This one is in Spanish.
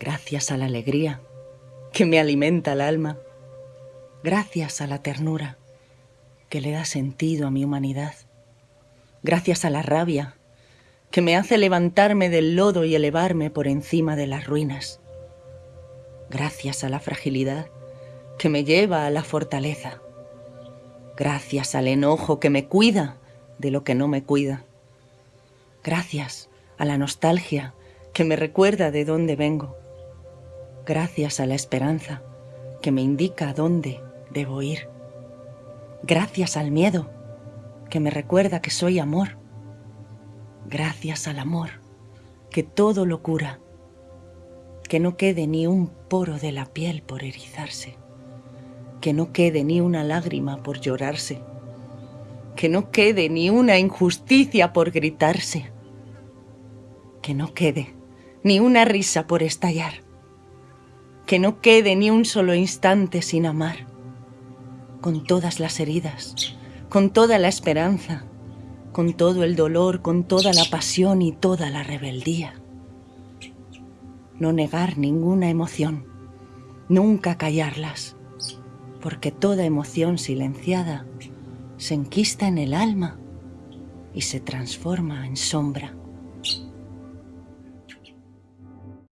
Gracias a la alegría que me alimenta el alma. Gracias a la ternura que le da sentido a mi humanidad. Gracias a la rabia que me hace levantarme del lodo y elevarme por encima de las ruinas. Gracias a la fragilidad que me lleva a la fortaleza. Gracias al enojo que me cuida de lo que no me cuida. Gracias a la nostalgia que me recuerda de dónde vengo. Gracias a la esperanza que me indica dónde debo ir. Gracias al miedo que me recuerda que soy amor. Gracias al amor que todo lo cura. Que no quede ni un poro de la piel por erizarse. Que no quede ni una lágrima por llorarse. Que no quede ni una injusticia por gritarse. Que no quede ni una risa por estallar. Que no quede ni un solo instante sin amar con todas las heridas, con toda la esperanza, con todo el dolor, con toda la pasión y toda la rebeldía. No negar ninguna emoción, nunca callarlas, porque toda emoción silenciada se enquista en el alma y se transforma en sombra.